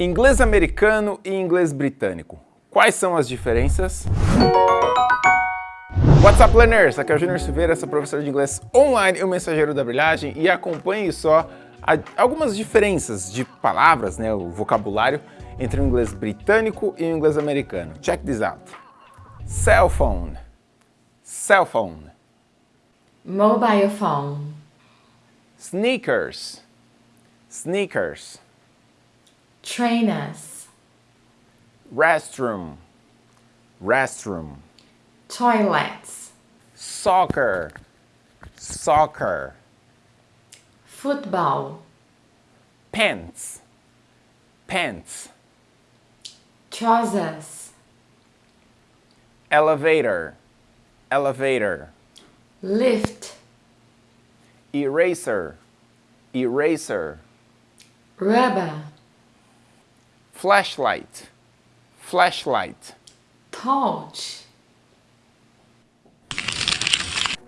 Inglês americano e inglês britânico. Quais são as diferenças? What's up, learners? Aqui é o Júnior Silveira, sou professor de inglês online e o mensageiro da brilhagem e acompanhe só algumas diferenças de palavras, né, o vocabulário, entre o inglês britânico e o inglês americano. Check this out. Cell phone. Cell phone. Mobile phone. Sneakers. Sneakers. Trainers. Restroom. Restroom. Toilets. Soccer. Soccer. Football. Pants. Pants. Trousers. Elevator. Elevator. Lift. Eraser. Eraser. Rubber. Flashlight. Flashlight. Torch.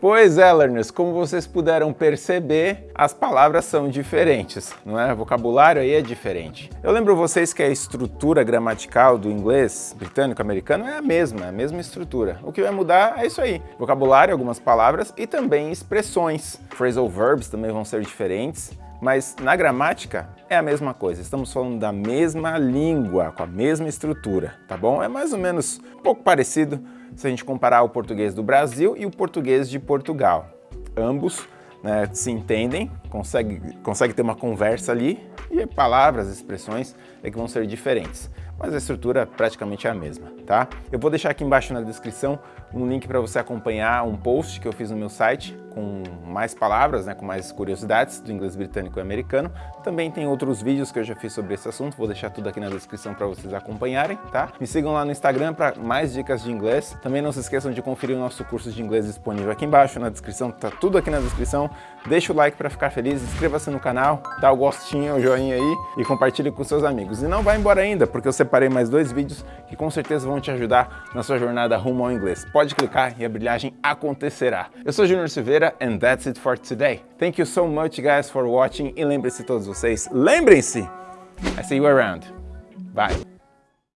Pois é, learners, como vocês puderam perceber, as palavras são diferentes, não é? O vocabulário aí é diferente. Eu lembro vocês que a estrutura gramatical do inglês britânico-americano é a mesma, a mesma estrutura. O que vai mudar é isso aí, vocabulário, algumas palavras e também expressões. Phrasal verbs também vão ser diferentes, mas na gramática é a mesma coisa, estamos falando da mesma língua, com a mesma estrutura, tá bom? É mais ou menos um pouco parecido se a gente comparar o português do Brasil e o português de Portugal. Ambos né, se entendem, conseguem consegue ter uma conversa ali e palavras, expressões é que vão ser diferentes mas a estrutura praticamente é a mesma, tá? Eu vou deixar aqui embaixo na descrição um link para você acompanhar um post que eu fiz no meu site com mais palavras, né, com mais curiosidades do inglês britânico e americano. Também tem outros vídeos que eu já fiz sobre esse assunto, vou deixar tudo aqui na descrição para vocês acompanharem, tá? Me sigam lá no Instagram para mais dicas de inglês. Também não se esqueçam de conferir o nosso curso de inglês disponível aqui embaixo na descrição, tá tudo aqui na descrição. Deixa o like para ficar feliz, inscreva-se no canal, dá o gostinho, o joinha aí e compartilhe com seus amigos. E não vai embora ainda, porque você separei mais dois vídeos que com certeza vão te ajudar na sua jornada rumo ao inglês. Pode clicar e a brilhagem acontecerá. Eu sou Junior Silveira and that's it for today. Thank you so much guys for watching e lembre-se todos vocês, lembrem-se, I see you around. Bye.